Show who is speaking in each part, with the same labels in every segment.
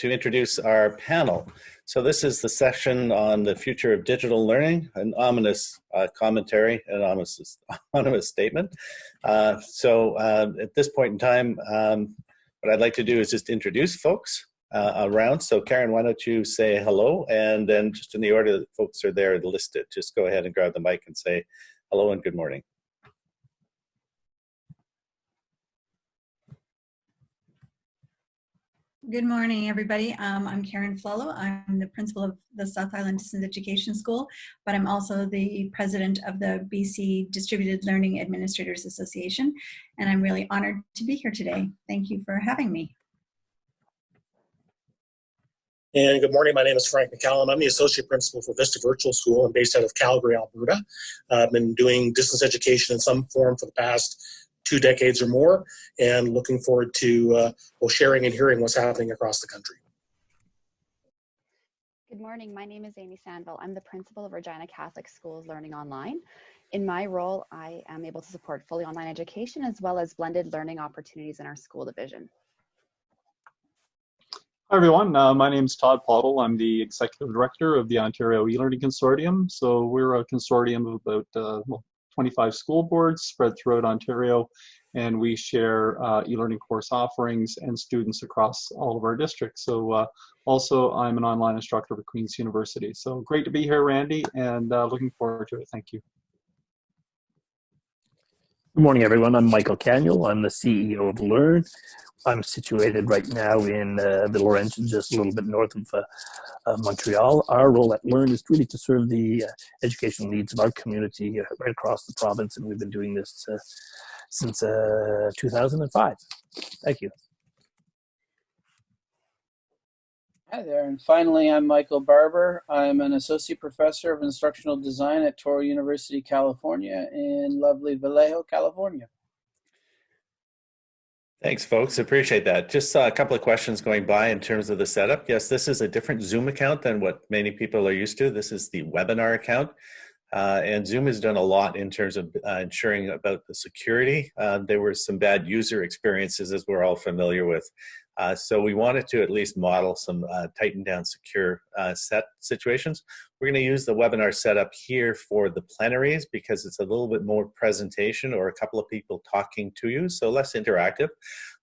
Speaker 1: to introduce our panel. So this is the session on the future of digital learning, an ominous uh, commentary, an ominous, ominous statement. Uh, so uh, at this point in time, um, what I'd like to do is just introduce folks uh, around. So Karen, why don't you say hello, and then just in the order that folks are there listed, just go ahead and grab the mic and say hello and good morning.
Speaker 2: Good morning, everybody. Um, I'm Karen Flello. I'm the principal of the South Island Distance Education School, but I'm also the president of the BC Distributed Learning Administrators Association, and I'm really honored to be here today. Thank you for having me.
Speaker 3: And good morning, my name is Frank McCallum. I'm the Associate Principal for Vista Virtual School. I'm based out of Calgary, Alberta. I've been doing distance education in some form for the past two decades or more, and looking forward to uh, both sharing and hearing what's happening across the country.
Speaker 4: Good morning. My name is Amy Sandville. I'm the principal of Regina Catholic Schools Learning Online. In my role, I am able to support fully online education as well as blended learning opportunities in our school division.
Speaker 5: Hi everyone, uh, my name is Todd Pottle. I'm the Executive Director of the Ontario eLearning Consortium. So we're a consortium of about uh, well, 25 school boards spread throughout Ontario, and we share uh, e-learning course offerings and students across all of our districts. So uh, also I'm an online instructor for Queen's University. So great to be here, Randy, and uh, looking forward to it. Thank you.
Speaker 6: Good morning, everyone. I'm Michael Canuel. I'm the CEO of Learn. I'm situated right now in uh, the Laurentians, just a little bit north of uh, uh, Montreal. Our role at Learn is really to serve the uh, educational needs of our community uh, right across the province, and we've been doing this uh, since 2005. Thank you.
Speaker 7: Hi there, and finally, I'm Michael Barbour. I'm an associate professor of instructional design at Touro University, California, in lovely Vallejo, California.
Speaker 1: Thanks, folks. Appreciate that. Just uh, a couple of questions going by in terms of the setup. Yes, this is a different Zoom account than what many people are used to. This is the webinar account. Uh, and Zoom has done a lot in terms of uh, ensuring about the security. Uh, there were some bad user experiences, as we're all familiar with. Uh, so we wanted to at least model some uh, tightened down secure uh, set situations. We're going to use the webinar setup here for the plenaries because it's a little bit more presentation or a couple of people talking to you, so less interactive.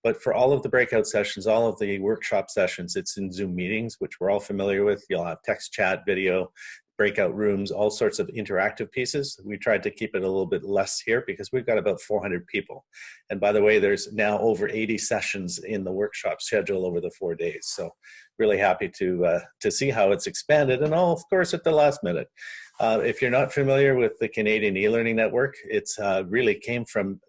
Speaker 1: But for all of the breakout sessions, all of the workshop sessions, it's in Zoom meetings, which we're all familiar with. You'll have text chat, video, breakout rooms, all sorts of interactive pieces. We tried to keep it a little bit less here because we've got about 400 people. And by the way, there's now over 80 sessions in the workshop schedule over the four days. So really happy to, uh, to see how it's expanded and all, of course, at the last minute. Uh, if you're not familiar with the Canadian e-learning network, it's uh, really came from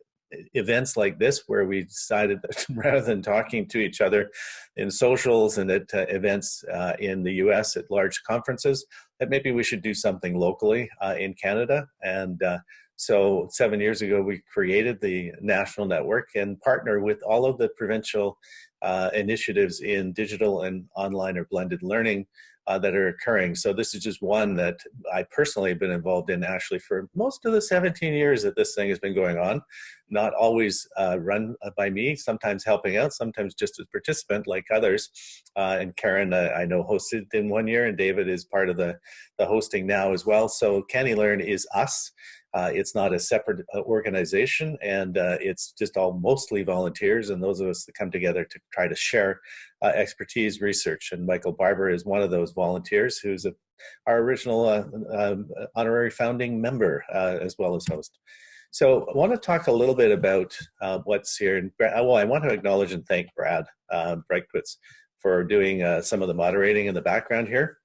Speaker 1: events like this where we decided that rather than talking to each other in socials and at uh, events uh, in the US at large conferences, that maybe we should do something locally uh, in Canada. And uh, so seven years ago, we created the national network and partner with all of the provincial uh, initiatives in digital and online or blended learning uh, that are occurring. So this is just one that I personally have been involved in actually for most of the 17 years that this thing has been going on. Not always uh, run by me, sometimes helping out, sometimes just as participant like others. Uh, and Karen, uh, I know hosted in one year and David is part of the, the hosting now as well. So CANeLearn is us. Uh, it's not a separate uh, organization and uh, it's just all mostly volunteers and those of us that come together to try to share uh, expertise research. And Michael Barbour is one of those volunteers who's a, our original uh, um, honorary founding member uh, as well as host. So I want to talk a little bit about what's here. And, well, I want to acknowledge and thank Brad uh, for doing some of the moderating in the background here.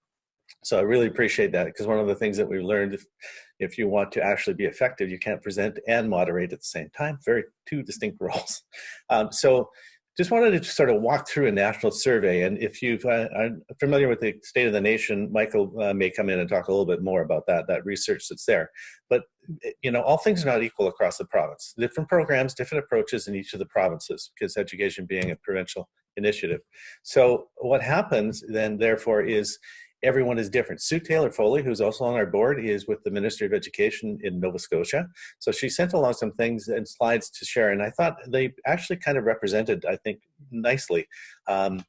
Speaker 1: So I really appreciate that because one of the things that we've learned if you want to actually be effective, you can't present and moderate at the same time. Very two distinct roles. Um, so just wanted to sort of walk through a national survey. And if you uh, are familiar with the state of the nation, Michael uh, may come in and talk a little bit more about that, that research that's there. But, you know, all things are not equal across the province. Different programs, different approaches in each of the provinces, because education being a provincial initiative. So what happens then, therefore, is everyone is different. Sue Taylor Foley, who's also on our board, is with the Ministry of Education in Nova Scotia. So she sent along some things and slides to share, and I thought they actually kind of represented, I think, nicely um,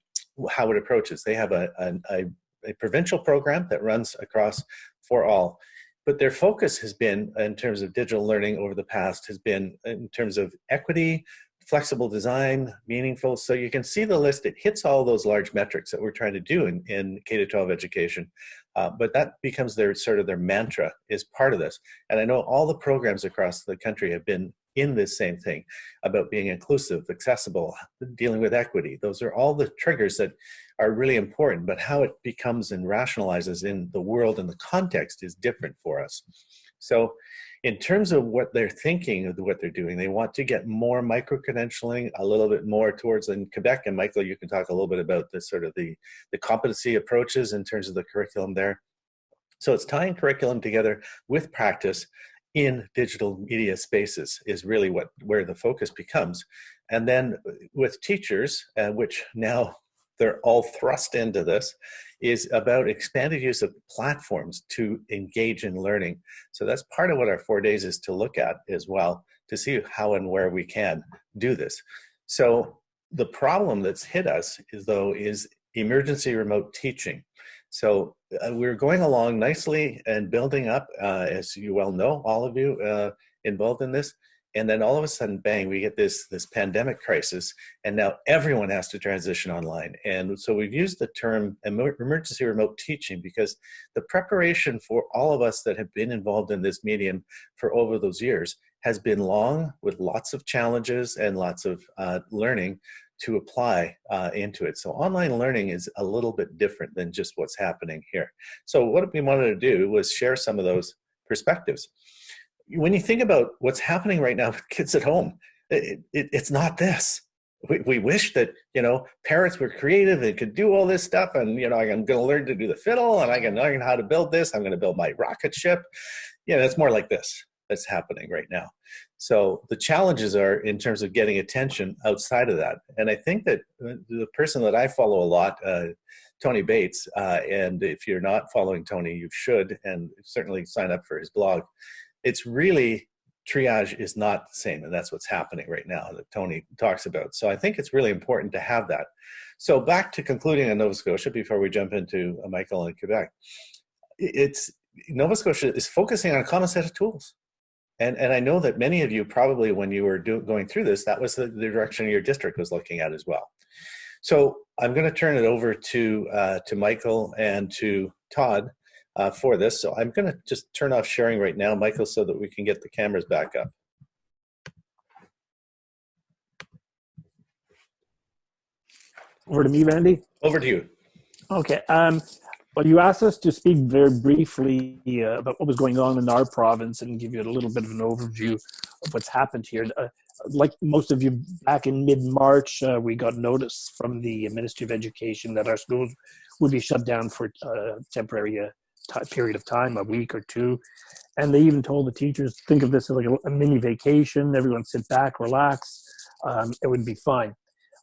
Speaker 1: how it approaches. They have a, a, a provincial program that runs across for all but their focus has been in terms of digital learning over the past has been in terms of equity flexible design meaningful. So you can see the list. It hits all those large metrics that we're trying to do in, in k-12 education. Uh, but that becomes their sort of their mantra is part of this. And i know all the programs across the country have been in this same thing about being inclusive accessible dealing with equity. Those are all the triggers that are really important, but how it becomes and rationalizes in the world and the context is different for us. So in terms of what they're thinking of what they're doing, they want to get more micro-credentialing, a little bit more towards in Quebec, and Michael, you can talk a little bit about the sort of the, the competency approaches in terms of the curriculum there. So it's tying curriculum together with practice in digital media spaces is really what where the focus becomes. And then with teachers, uh, which now they're all thrust into this is about expanded use of platforms to engage in learning. So that's part of what our four days is to look at as well, to see how and where we can do this. So the problem that's hit us is though is emergency remote teaching. So uh, we're going along nicely and building up, uh, as you well know, all of you uh, involved in this, and then all of a sudden bang we get this this pandemic crisis and now everyone has to transition online and so we've used the term emergency remote teaching because the preparation for all of us that have been involved in this medium for over those years has been long with lots of challenges and lots of uh, learning to apply uh, into it. So online learning is a little bit different than just what's happening here. So what we wanted to do was share some of those perspectives when you think about what's happening right now with kids at home, it, it, it's not this. We, we wish that, you know, parents were creative and could do all this stuff. And, you know, I'm going to learn to do the fiddle and I can learn how to build this. I'm going to build my rocket ship. Yeah, that's more like this that's happening right now. So the challenges are in terms of getting attention outside of that. And I think that the person that I follow a lot, uh, Tony Bates, uh, and if you're not following Tony, you should, and certainly sign up for his blog it's really triage is not the same and that's what's happening right now that Tony talks about. So I think it's really important to have that. So back to concluding on Nova Scotia before we jump into uh, Michael and Quebec. It's Nova Scotia is focusing on a common set of tools. And, and I know that many of you probably when you were do, going through this, that was the, the direction your district was looking at as well. So I'm going to turn it over to, uh, to Michael and to Todd uh, for this. So I'm going to just turn off sharing right now, Michael, so that we can get the cameras back up.
Speaker 6: Over to me, Randy.
Speaker 1: Over to you.
Speaker 6: Okay. Um, well, you asked us to speak very briefly uh, about what was going on in our province and give you a little bit of an overview of what's happened here. Uh, like most of you, back in mid-March, uh, we got notice from the Ministry of Education that our schools would be shut down for uh, temporary uh, period of time, a week or two. And they even told the teachers, think of this as like a, a mini vacation. Everyone sit back, relax. Um, it would be fine.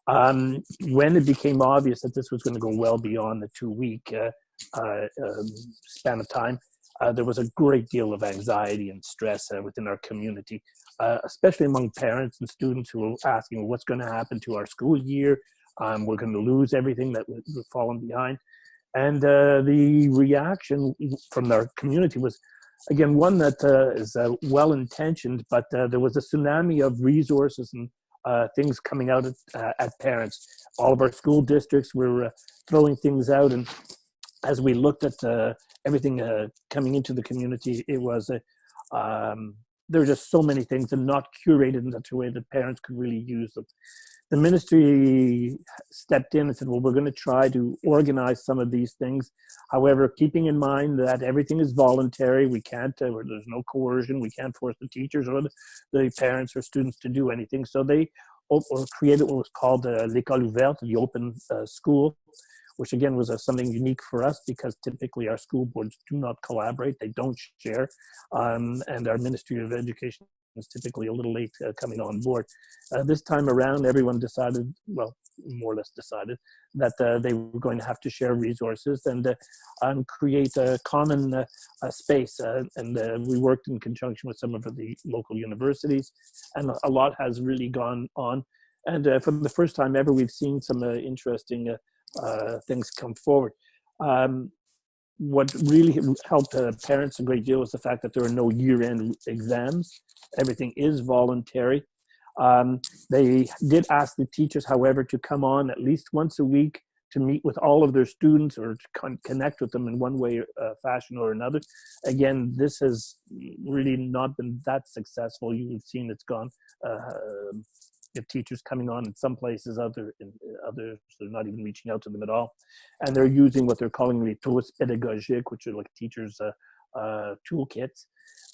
Speaker 6: Um, when it became obvious that this was going to go well beyond the two week uh, uh, um, span of time, uh, there was a great deal of anxiety and stress uh, within our community, uh, especially among parents and students who were asking, what's going to happen to our school year? Um, we're going to lose everything that we've fallen behind. And uh, the reaction from their community was, again, one that uh, is uh, well intentioned, but uh, there was a tsunami of resources and uh, things coming out at, uh, at, parents. All of our school districts were throwing things out, and as we looked at everything coming into the community, it was um, there were just so many things and not curated in such a way that parents could really use them the ministry stepped in and said, well, we're going to try to organize some of these things. However, keeping in mind that everything is voluntary, we can't, uh, there's no coercion, we can't force the teachers or the, the parents or students to do anything. So they created what was called uh, l'école ouverte, the open uh, school, which again was uh, something unique for us because typically our school boards do not collaborate, they don't share, um, and our Ministry of Education was typically a little late uh, coming on board. Uh, this time around, everyone decided, well, more or less decided, that uh, they were going to have to share resources and, uh, and create a common uh, space. Uh, and we worked in conjunction with some of the local universities, and a lot has really gone on. And for the first time ever, we've seen some interesting things come forward. Um, what really helped parents a great deal was the fact that there are no year-end exams. Everything is voluntary. Um, they did ask the teachers, however, to come on at least once a week to meet with all of their students or to con connect with them in one way, uh, fashion, or another. Again, this has really not been that successful. You've seen it's gone. Uh, the teachers coming on in some places, other in others they're not even reaching out to them at all, and they're using what they're calling the trousses pédagogiques, which are like teachers' uh, uh, toolkits,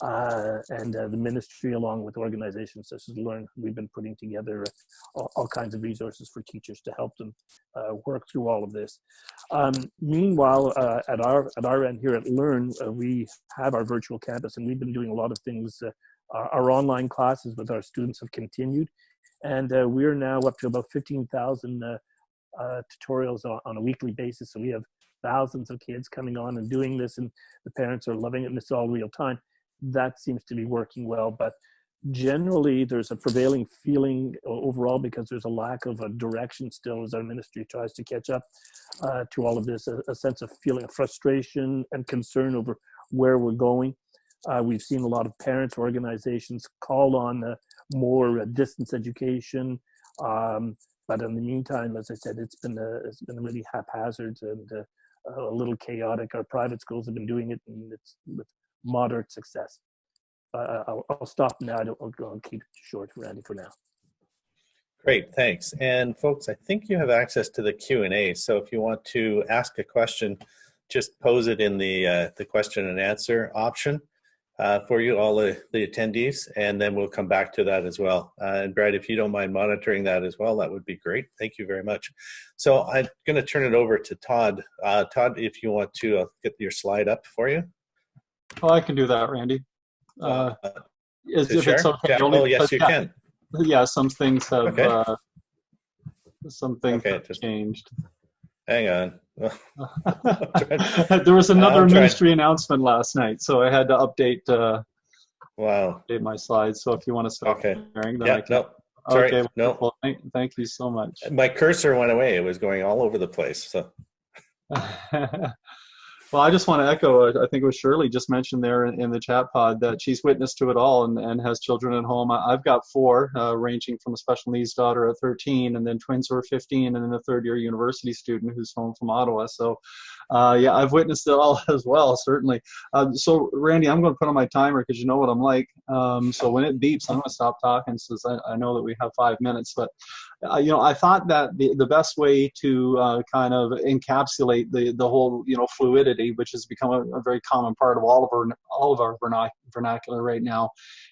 Speaker 6: uh, and uh, the ministry, along with organizations such as Learn, we've been putting together all, all kinds of resources for teachers to help them uh, work through all of this. Um, meanwhile, uh, at our at our end here at Learn, we have our virtual campus, and we've been doing a lot of things. Our, our, online classes with our students have continued, and we're now up to about 15,000 tutorials on, on a weekly basis. So we have thousands of kids coming on and doing this and the parents are loving it and it's all real time that seems to be working well but generally there's a prevailing feeling overall because there's a lack of a direction still as our ministry tries to catch up uh, to all of this a, a, sense of feeling of frustration and concern over where we're going uh, we've seen a lot of parents organizations call on uh, more distance education um, but in the meantime as i said it's been a, it's been really haphazard and uh, a little chaotic. Our private schools have been doing it and it's with moderate success. Uh, I'll, I'll, stop now. I'll, I'll keep it short, Randy, for now.
Speaker 1: Great, thanks. And folks, I think you have access to the Q&A. So if you want to ask a question, just pose it in the, uh, the question and answer option uh, for you, all the, the attendees, and then we'll come back to that as well. Uh, and Brad, if you don't mind monitoring that as well, that would be great. Thank you very much. So I'm going to turn it over to Todd. Uh, Todd, if you want to uh, get your slide up for you.
Speaker 5: Well, I can do that, Randy. Uh,
Speaker 1: Uh,
Speaker 5: is,
Speaker 1: to
Speaker 5: if it's okay.
Speaker 1: Yeah,
Speaker 5: only
Speaker 1: oh, yes, you
Speaker 5: yeah,
Speaker 1: can.
Speaker 5: Yeah, some things have
Speaker 1: Okay.
Speaker 5: uh, some things
Speaker 1: Okay,
Speaker 5: have
Speaker 1: just-
Speaker 5: changed.
Speaker 1: Hang on.
Speaker 5: there was another
Speaker 1: I'm trying-
Speaker 5: ministry announcement last night, so I had to update uh,
Speaker 1: Wow.
Speaker 5: update my slides. So if you want to stop
Speaker 1: Okay.
Speaker 5: sharing, then I
Speaker 1: Yeah,
Speaker 5: can.
Speaker 1: no, sorry,
Speaker 5: okay,
Speaker 1: no.
Speaker 5: wonderful. Thank, thank you so much.
Speaker 1: my cursor went away. It was going all over the place. So
Speaker 5: well, I just want to echo, uh, I think it was Shirley just mentioned there in, the chat pod that she's witness to it all and, and has children at home. I, I've got four, uh, ranging from a special needs daughter at 13, and then twins who are 15, and then a third year university student who's home from Ottawa. So, uh, yeah, I've witnessed it all as well, certainly. Uh, so, Randy, I'm going to put on my timer because you know what I'm like. Um, so when it beeps, I'm going to stop talking since I, I know that we have five minutes. But uh, you know, I thought that the, the best way to uh, kind of encapsulate the, the whole, you know, fluidity, which has become a, a very common part of all of our all of our vernac- vernacular right now,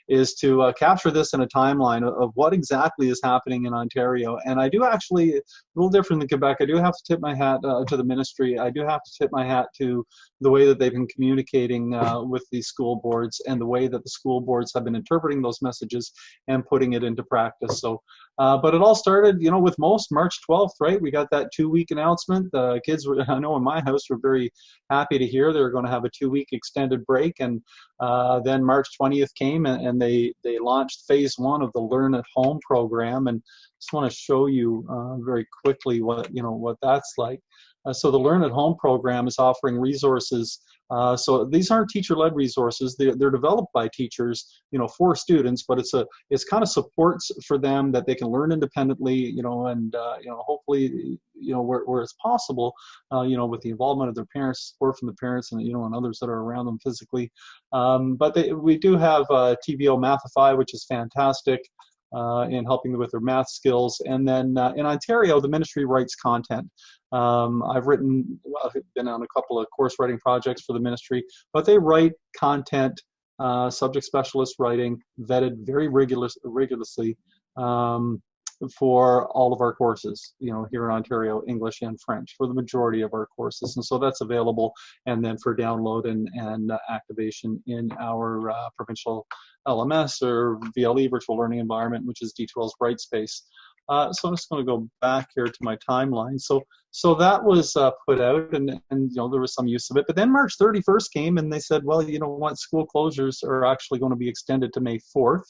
Speaker 5: is to uh, capture this in a timeline of, what exactly is happening in Ontario. And I do actually, a little different than Quebec, I do have to tip my hat uh, to the ministry. I do have to tip my hat to the way that they've been communicating uh, with these school boards and the way that the school boards have been interpreting those messages and putting it into practice. So uh, but it all started, you know, with most March 12th, right? We got that two-week announcement. The kids were, I know in my house, were very happy to hear they were going to have a two-week extended break. And uh, then March 20th came, and, and, they they launched phase one of the Learn at Home program. And just want to show you uh, very quickly what you know what that's like. Uh, so the Learn at Home program is offering resources. Uh, so these aren't teacher-led resources. They're, they're developed by teachers, you know, for students, but it's a it's kind of supports for them that they can learn independently, you know, and uh, you know, hopefully, you know, where, where it's possible, uh, you know, with the involvement of their parents, support from the parents, and you know, and others that are around them physically. Um, but they, we do have uh, TVO Mathify, which is fantastic in helping with their math skills. And then uh, in Ontario, the ministry writes content. Um, I've written, well, I've been on a couple of course writing projects for the ministry, but they write content, uh, subject specialist writing, vetted very regular, rigorously um, for all of our courses, you know, here in Ontario, English and French for the majority of our courses. And so that's available and then for download and, and activation in our uh, provincial LMS or VLE virtual learning environment, which is D2L's Brightspace. Uh, so I'm just going to go back here to my timeline. So so that was uh, put out, and and you know there was some use of it. But then March 31st came, and they said, well, you know what, school closures are actually going to be extended to May 4th,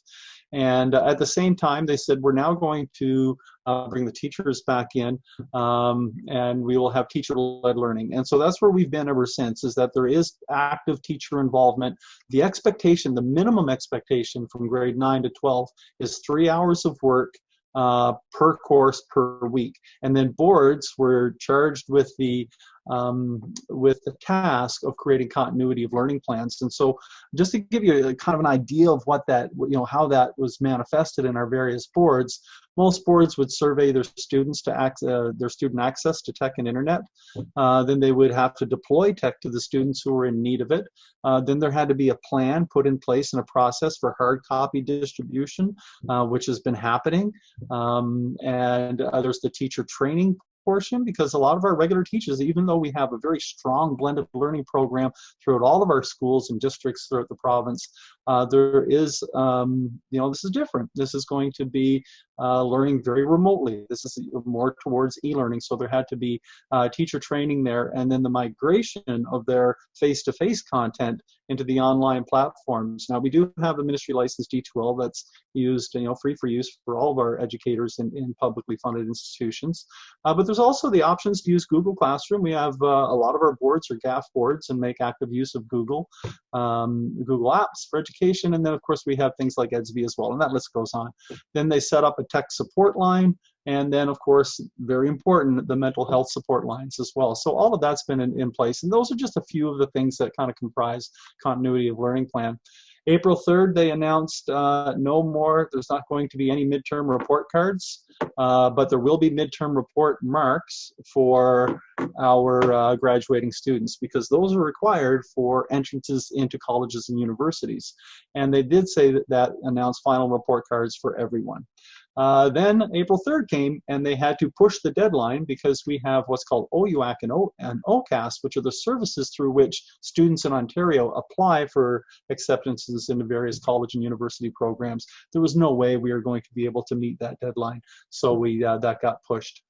Speaker 5: And uh, at the same time, they said, we're now going to uh, bring the teachers back in um, and we will have teacher-led learning. And so that's where we've been ever since, is that there is active teacher involvement. The expectation, the minimum expectation from grade 9 to 12 is three hours of work uh, per course per week. And then boards were charged with the um, with the task of creating continuity of learning plans. And so, just to give you a, kind of an idea of what that, you know, how that was manifested in our various boards, most boards would survey their students to act, uh, their student access to tech and internet. Uh, then they would have to deploy tech to the students who were in need of it. Uh, then there had to be a plan put in place and a process for hard copy distribution, uh, which has been happening. Um, and there's the teacher training portion because a lot of our regular teachers, even though we have a very strong blended learning program throughout all of our schools and districts throughout the province, uh, there is, um, you know, this is different. This is going to be uh, learning very remotely. This is more towards e-learning, so there had to be uh, teacher training there, and then the migration of their face-to-face content into the online platforms. Now we do have a ministry licensed D2L that's used, you know, free for use for all of our educators in, in publicly funded institutions. Uh, but there's also the options to use Google Classroom. We have uh, a lot of our boards are GAF boards and make active use of Google, um, Google Apps for education. And then of course we have things like Edsby as well, and that list goes on. Then they set up a tech support line and then of course very important the mental health support lines as well so all of that's been in, in place and those are just a few of the things that kind of comprise continuity of learning plan April 3rd, they announced uh, no more, there's not going to be any midterm report cards, uh, but there will be midterm report marks for our uh, graduating students because those are required for entrances into colleges and universities. And they did say that that announced final report cards for everyone. Uh, then April 3rd came and they had to push the deadline because we have what's called OUAC and, o- and OCAS, which are the services through which students in Ontario apply for acceptances into various college and university programs. There was no way we were going to be able to meet that deadline, so we uh, that got pushed.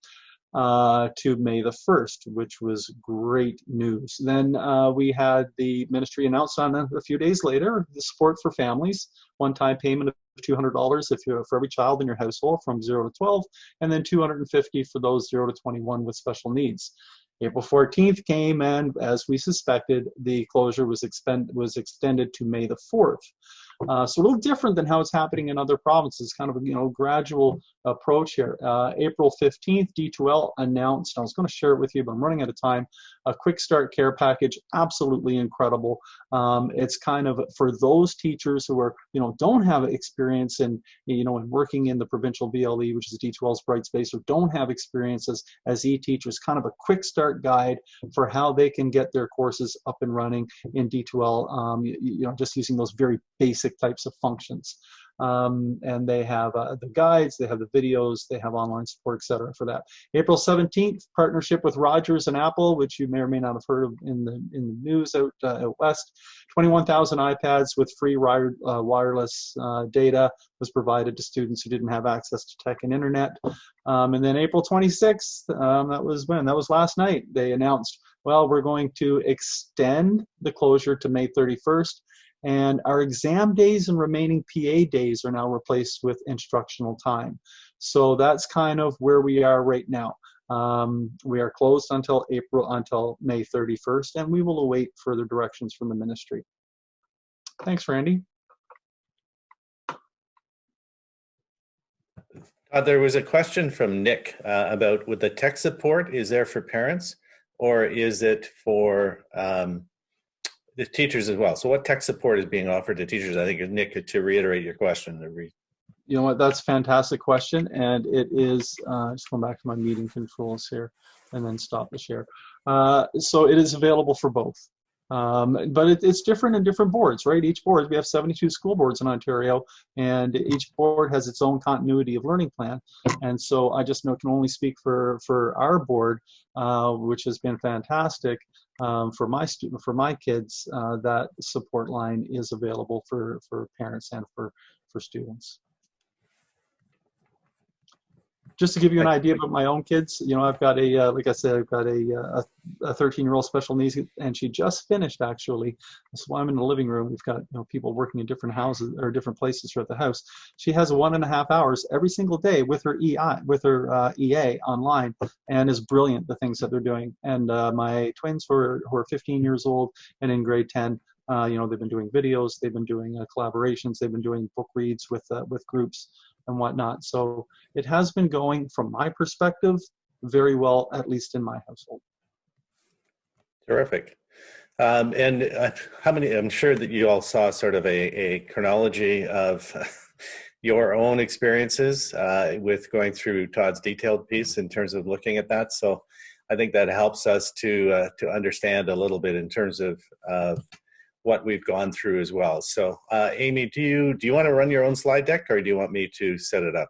Speaker 5: Uh, to May the 1st, which was great news. Then uh, we had the ministry announce on a, a few days later the support for families, one-time payment of $200 if you for every child in your household from 0 to 12, and then 250 for those 0 to 21 with special needs. April 14th came, and as we suspected, the closure was, expend, was extended to May the 4th. Uh, so a little different than how it's happening in other provinces, kind of a you know gradual approach here. Uh, April 15th, D2L announced, I was going to share it with you, but I'm running out of time, a quick start care package, absolutely incredible. Um, it's kind of for those teachers who are, you know, don't have experience in, you know, in working in the provincial VLE, which is D2L's Brightspace, or don't have experiences as, as e-teachers, kind of a quick start guide for how they can get their courses up and running in D2L, um, you, you know, just using those very basic types of functions. Um, and they have uh, the guides, they have the videos, they have online support, etc. for that. April 17th, partnership with Rogers and Apple, which you may or may not have heard of in the in the news out, uh, out west. 21,000 iPads with free wired, uh, wireless uh, data was provided to students who didn't have access to tech and internet. Um, and then April 26th, um, that was when? That was last night. They announced, well, we're going to extend the closure to May 31st and our exam days and remaining PA days are now replaced with instructional time. So that's kind of where we are right now. Um, we are closed until April, until May 31st, and we will await further directions from the ministry. Thanks, Randy.
Speaker 1: Uh, there was a question from Nick uh, about with the tech support, is there for parents or is it for um, the teachers as well? So what tech support is being offered to teachers? I think Nick, to reiterate your question, re
Speaker 5: You know what, that's a fantastic question. And it is, uh, just going back to my meeting controls here and then stop the share. Uh, so it is available for both. Um, but it, it's different in different boards, right? Each board, we have 72 school boards in Ontario, and each board has its own continuity of learning plan. And so I just know can only speak for for our board, uh, which has been fantastic um, for my student for my kids. Uh, that support line is available for for parents and for for students. Just to give you an idea about my own kids, you know, I've got a, uh, like I said, I've got a, a 13 year old special needs, and she just finished actually. So I'm in the living room. We've got, you know, people working in different houses or different places throughout the house. She has one and a half hours every single day with her EI, with her uh, EA online, and is brilliant the things that they're doing. And uh, my twins who are, who are 15 years old and in grade 10, uh, you know, they've been doing videos, they've been doing uh, collaborations, they've been doing book reads with uh, with groups and whatnot. So it has been going, from my perspective, very well, at least in my household.
Speaker 1: Terrific. Um, and uh, how many, I'm sure that you all saw sort of a, a chronology of your own experiences uh, with going through Todd's detailed piece in terms of looking at that. So I think that helps us to, uh, to understand a little bit in terms of what we've gone through as well. So uh, Amy, do you, do you want to run your own slide deck or do you want me to set it up?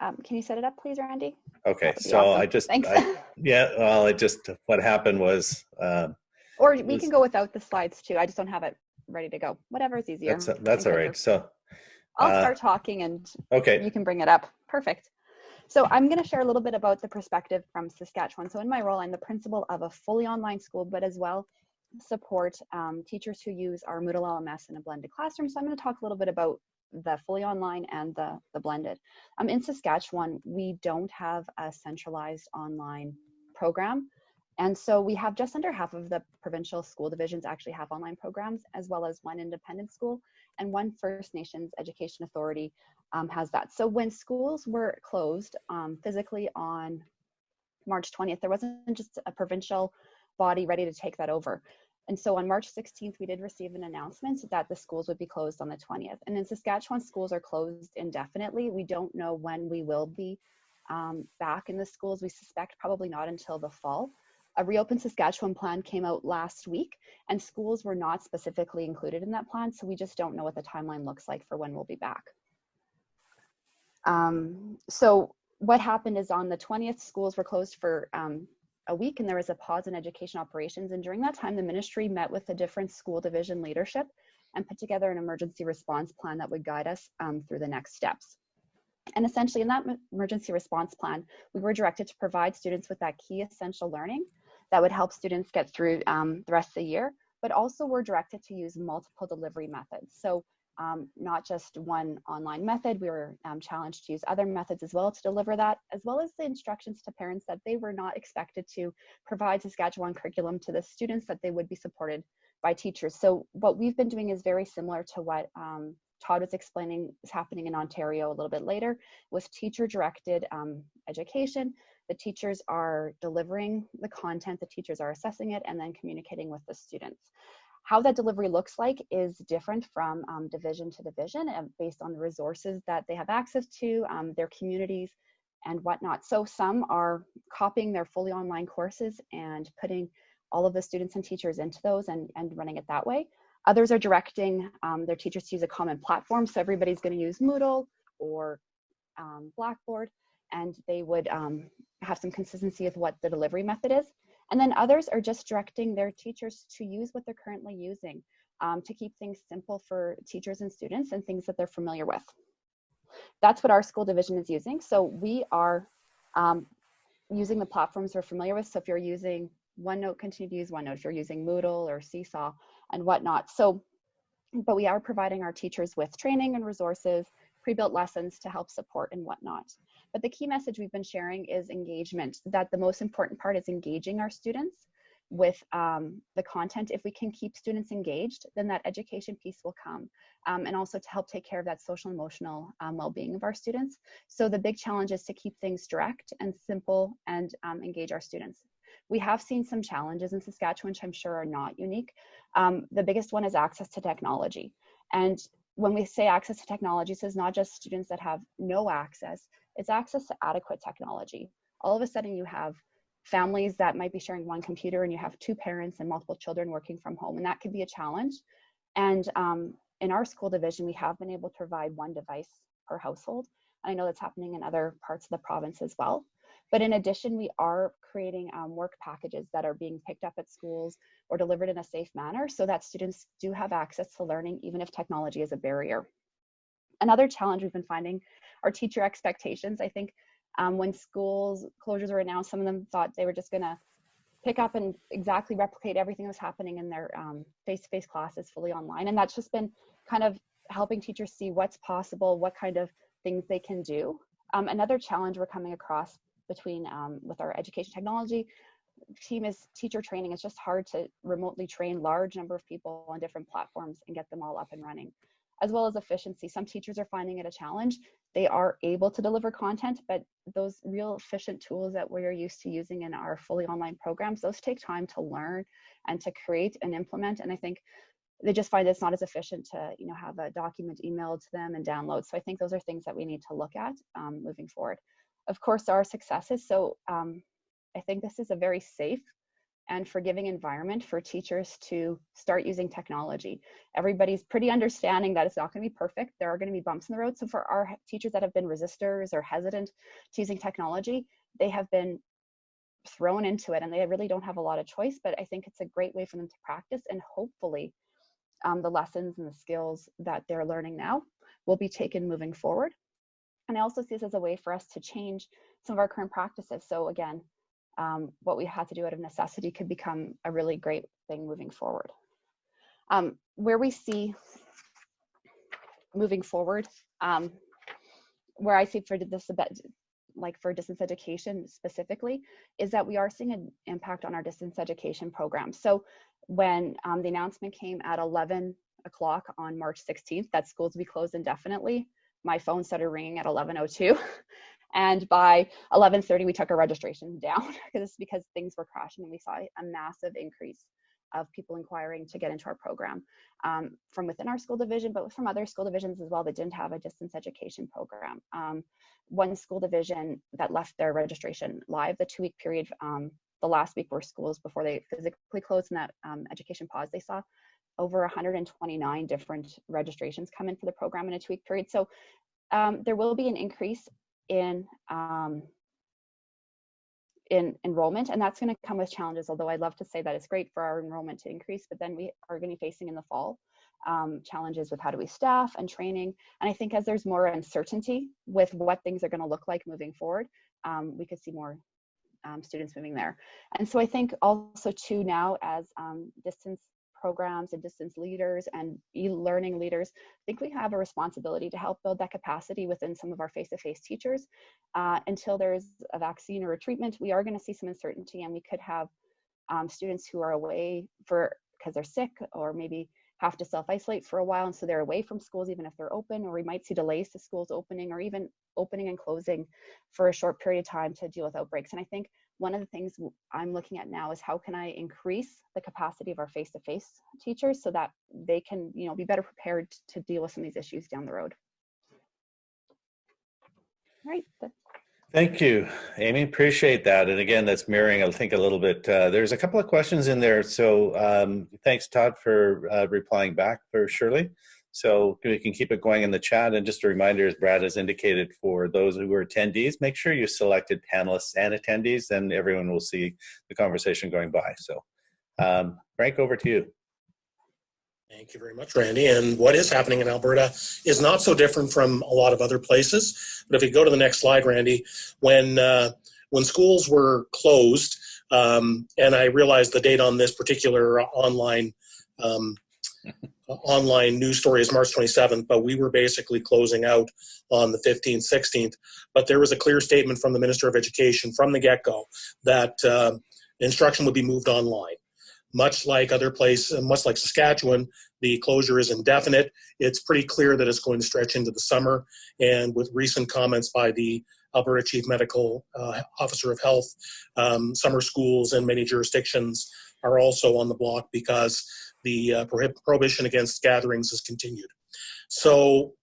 Speaker 4: Um, can you set it up, please, Randy?
Speaker 1: Okay,
Speaker 4: That would be
Speaker 1: so
Speaker 4: awesome.
Speaker 1: I just,
Speaker 4: Thanks.
Speaker 1: I, yeah, well, it just, what happened was, um,
Speaker 4: or we
Speaker 1: was-
Speaker 4: can go without the slides too. I just don't have it ready to go. Whatever is easier.
Speaker 1: that's, that's all right. So,
Speaker 4: I'll
Speaker 1: uh,
Speaker 4: start talking and
Speaker 1: okay,
Speaker 4: you can bring it up. Perfect. So I'm going to share a little bit about the perspective from Saskatchewan. So in my role, I'm the principal of a fully online school, but as well support um, teachers who use our Moodle LMS in a blended classroom. So I'm going to talk a little bit about the fully online and the, the blended. Um, in Saskatchewan, we don't have a centralized online program. And so we have just under half of the provincial school divisions actually have online programs, as well as one independent school and one First Nations Education Authority um, has that. So when schools were closed um, physically on March 20th, there wasn't just a provincial body ready to take that over. And so on March 16th, we did receive an announcement that the schools would be closed on the 20th. And in Saskatchewan, schools are closed indefinitely. We don't know when we will be um, back in the schools. We suspect probably not until the fall. A Reopen Saskatchewan plan came out last week, and schools were not specifically included in that plan. So we just don't know what the timeline looks like for when we'll be back. Um, so what happened is on the 20th, schools were closed for um, a week and there was a pause in education operations. And during that time, the ministry met with the different school division leadership and put together an emergency response plan that would guide us um, through the next steps. And essentially in that emergency response plan, we were directed to provide students with that key essential learning that would help students get through um, the rest of the year, but also we're directed to use multiple delivery methods. So um, not just one online method. We were um, challenged to use other methods as well to deliver that, as well as the instructions to parents that they were not expected to provide Saskatchewan curriculum to the students, that they would be supported by teachers. So what we've been doing is very similar to what um, Todd was explaining is happening in Ontario a little bit later with teacher directed um, education. The teachers are delivering the content, the teachers are assessing it, and then communicating with the students. How that delivery looks like is different from um, division to division and based on the resources that they have access to, um, their communities, and whatnot. So some are copying their fully online courses and putting all of the students and teachers into those and, and running it that way. Others are directing um, their teachers to use a common platform. So everybody's going to use Moodle or um, Blackboard, and they would um, have some consistency with what the delivery method is. And then others are just directing their teachers to use what they're currently using um, to keep things simple for teachers and students and things that they're familiar with. That's what our school division is using. So we are um, using the platforms we're familiar with. So if you're using OneNote, continue to use OneNote. If you're using Moodle or Seesaw and whatnot. So, but we are providing our teachers with training and resources, pre-built lessons to help support and whatnot. But the key message we've been sharing is engagement, that the most important part is engaging our students with um, the content. If we can keep students engaged, then that education piece will come. Um, and also to help take care of that social emotional um, well-being of our students. So the big challenge is to keep things direct and simple and um, engage our students. We have seen some challenges in Saskatchewan, which I'm sure are not unique. Um, the biggest one is access to technology. And when we say access to technology, so it's not just students that have no access, it's access to adequate technology. All of a sudden you have families that might be sharing one computer and you have two parents and multiple children working from home, and that could be a challenge. And um, in our school division, we have been able to provide one device per household. I know that's happening in other parts of the province as well. But in addition, we are creating um, work packages that are being picked up at schools or delivered in a safe manner so that students do have access to learning, even if technology is a barrier. Another challenge we've been finding are teacher expectations. I think Um, when schools closures were announced, some of them thought they were just going to pick up and exactly replicate everything that was happening in their um, face-to-face classes fully online. And that's just been kind of helping teachers see what's possible, what kind of things they can do. Um, another challenge we're coming across between um, with our education technology team is teacher training. It's just hard to remotely train large number of people on different platforms and get them all up and running, as well as efficiency. Some teachers are finding it a challenge. They are able to deliver content, but those real efficient tools that we're used to using in our fully online programs, those take time to learn and to create and implement. And I think they just find it's not as efficient to you know have a document emailed to them and download. So I think those are things that we need to look at um, moving forward. Of course, there are successes. So um, I think this is a very safe and forgiving environment for teachers to start using technology. Everybody's pretty understanding that it's not going to be perfect. There are going to be bumps in the road. So for our teachers that have been resistors or hesitant to using technology, they have been thrown into it and they really don't have a lot of choice. But I think it's a great way for them to practice and hopefully um, the lessons and the skills that they're learning now will be taken moving forward. And I also see this as a way for us to change some of our current practices. So again, um, what we had to do out of necessity could become a really great thing moving forward. Um, where we see moving forward, um, where I see for this like for distance education specifically, is that we are seeing an impact on our distance education program. So when um, the announcement came at 11 o'clock on March 16th that schools would be closed indefinitely, my phone started ringing at 11:02 and by 11:30 we took our registration down because because things were crashing and we saw a massive increase of people inquiring to get into our program um, from within our school division, but from other school divisions as well that didn't have a distance education program. Um, one school division that left their registration live the two week period, um, the last week were schools before they physically closed in that um, education pause, they saw over 129 different registrations come in for the program in a two week period. So um, there will be an increase in um, in enrollment and that's going to come with challenges although i'd love to say that it's great for our enrollment to increase but then we are going to be facing in the fall um, challenges with how do we staff and training and i think as there's more uncertainty with what things are going to look like moving forward um, we could see more um, students moving there and so i think also too now as um, distance programs and distance leaders and e-learning leaders, I think we have a responsibility to help build that capacity within some of our face-to-face -face teachers. Uh, until there's a vaccine or a treatment, we are going to see some uncertainty and we could have um, students who are away for because they're sick or maybe have to self-isolate for a while and so they're away from schools even if they're open or we might see delays to schools opening or even opening and closing for a short period of time to deal with outbreaks and i think one of the things I'm looking at now is how can I increase the capacity of our face-to-face -face teachers so that they can, you know, be better prepared to deal with some of these issues down the road. All right.
Speaker 1: Thank you, Amy. Appreciate that. And again, that's mirroring, I think, a little bit. Uh, there's a couple of questions in there. So um, thanks, Todd, for uh, replying back for Shirley. So we can keep it going in the chat. And just a reminder, as Brad has indicated, for those who are attendees, make sure you selected panelists and attendees, and everyone will see the conversation going by. So um, Frank, over to you.
Speaker 3: Thank you very much, Randy. And what is happening in Alberta is not so different from a lot of other places. But if you go to the next slide, Randy, when uh, when schools were closed, um, and I realized the date on this particular online um, online news story is March 27th, but we were basically closing out on the 15th, 16th. But there was a clear statement from the Minister of Education from the get-go that uh, instruction would be moved online. Much like other places, much like Saskatchewan, the closure is indefinite. It's pretty clear that it's going to stretch into the summer. And with recent comments by the Alberta Chief Medical uh, Officer of Health, um, summer schools in many jurisdictions are also on the block because the uh, prohibition against gatherings has continued. So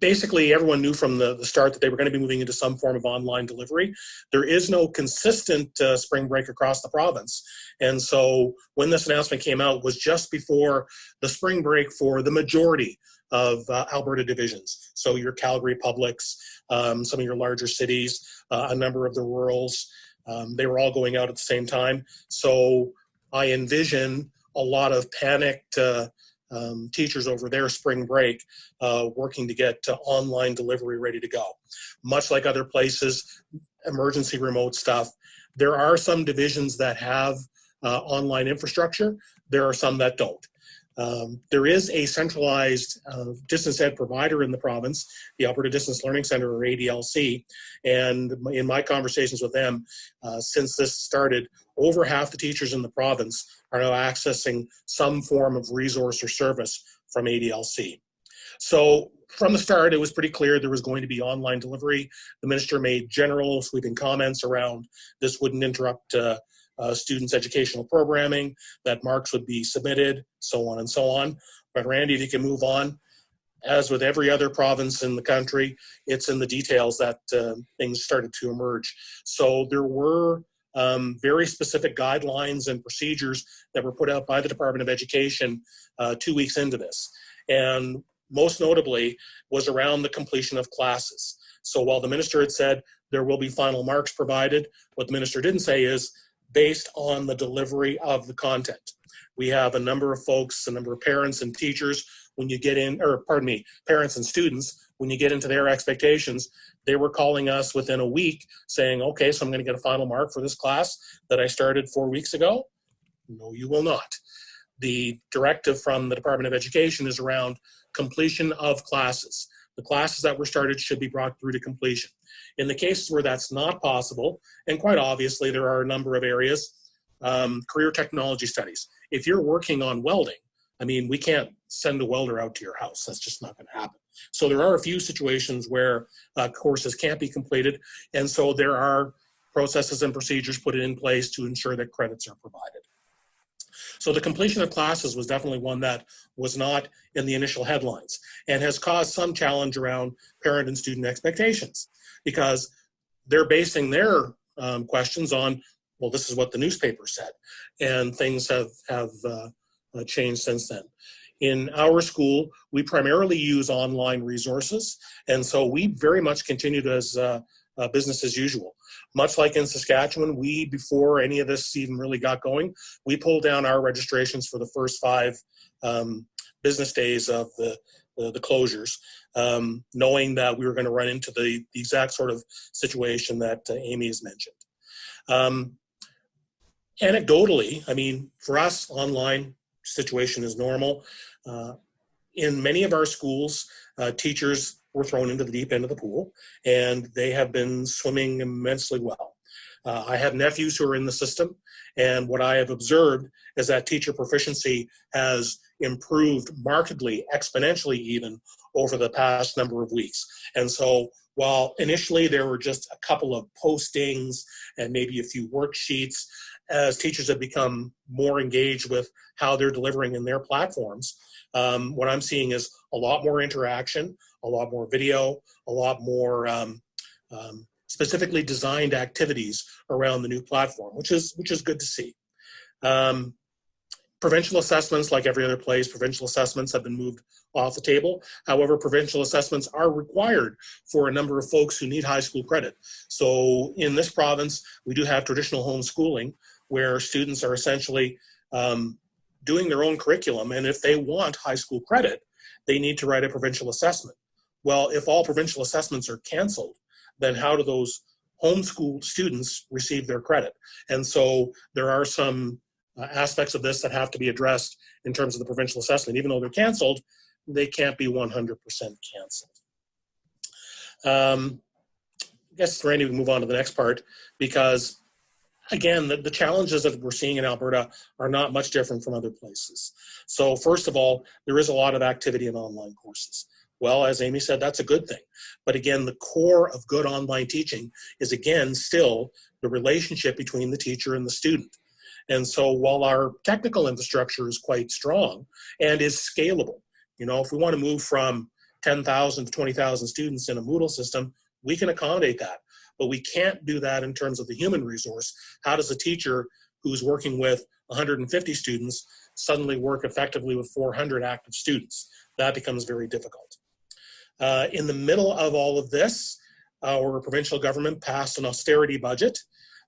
Speaker 3: basically everyone knew from the, the start that they were going to be moving into some form of online delivery. There is no consistent uh, spring break across the province. And so when this announcement came out was just before the spring break for the majority of uh, Alberta divisions. So your Calgary Publics, um, some of your larger cities, uh, a number of the rurals, um, they were all going out at the same time. So I envision a lot of panicked uh, um, teachers over their spring break uh, working to get uh, online delivery ready to go. Much like other places, emergency remote stuff, there are some divisions that have uh, online infrastructure. There are some that don't. Um, there is a centralized uh, distance ed provider in the province, the Alberta Distance Learning Center, or ADLC. And in my conversations with them, uh, since this started, over half the teachers in the province are now accessing some form of resource or service from ADLC. So from the start, it was pretty clear there was going to be online delivery. The minister made general sweeping comments around this wouldn't interrupt uh, uh, students' educational programming, that marks would be submitted, so on and so on. But Randy, if you can move on. As with every other province in the country, it's in the details that uh, things started to emerge. So there were um, very specific guidelines and procedures that were put out by the Department of Education uh, two weeks into this. And most notably was around the completion of classes. So while the minister had said there will be final marks provided, what the minister didn't say is based on the delivery of the content. We have a number of folks, a number of parents and teachers, when you get in, or pardon me, parents and students, when you get into their expectations, they were calling us within a week saying, okay, so I'm gonna get a final mark for this class that I started four weeks ago. No, you will not. The directive from the Department of Education is around completion of classes. The classes that were started should be brought through to completion. In the cases where that's not possible, and quite obviously there are a number of areas, um, career technology studies. If you're working on welding, I mean, we can't send a welder out to your house. That's just not going to happen. So there are a few situations where uh, courses can't be completed, and so there are processes and procedures put in place to ensure that credits are provided. So the completion of classes was definitely one that was not in the initial headlines and has caused some challenge around parent and student expectations because they're basing their um, questions on, well, this is what the newspaper said. And things have, have uh, uh, changed since then. In our school, we primarily use online resources. And so we very much continued as uh, uh, business as usual. Much like in Saskatchewan, we, before any of this even really got going, we pulled down our registrations for the first five um, business days of the, the, the closures, um, knowing that we were going to run into the, the, exact sort of situation that uh, Amy has mentioned. Um, anecdotally, I mean, for us, online situation is normal. Uh, in many of our schools, uh, teachers were thrown into the deep end of the pool, and they have been swimming immensely well. Uh, I have nephews who are in the system, and what I have observed is that teacher proficiency has improved markedly, exponentially even, over the past number of weeks. And so while initially there were just a couple of postings and maybe a few worksheets, as teachers have become more engaged with how they're delivering in their platforms, um, what I'm seeing is a lot more interaction, a lot more video, a lot more um, um, specifically designed activities around the new platform, which is which is good to see. Um, provincial assessments, like every other place, provincial assessments have been moved off the table. However, provincial assessments are required for a number of folks who need high school credit. So in this province, we do have traditional homeschooling where students are essentially um, doing their own curriculum. And if they want high school credit, they need to write a provincial assessment. Well, if all provincial assessments are canceled, then how do those homeschooled students receive their credit? And so there are some uh, aspects of this that have to be addressed in terms of the provincial assessment. Even though they're canceled, they can't be 100% canceled. Um, I guess, Randy, we move on to the next part because again, the, the, challenges that we're seeing in Alberta are not much different from other places. So first of all, there is a lot of activity in online courses. Well, as Amy said, that's a good thing. But again, the core of good online teaching is again, still the relationship between the teacher and the student. And so while our technical infrastructure is quite strong and is scalable, you know, if we want to move from 10,000 to 20,000 students in a Moodle system, we can accommodate that but we can't do that in terms of the human resource. How does a teacher who's working with 150 students suddenly work effectively with 400 active students? That becomes very difficult. Uh, in the middle of all of this, our provincial government passed an austerity budget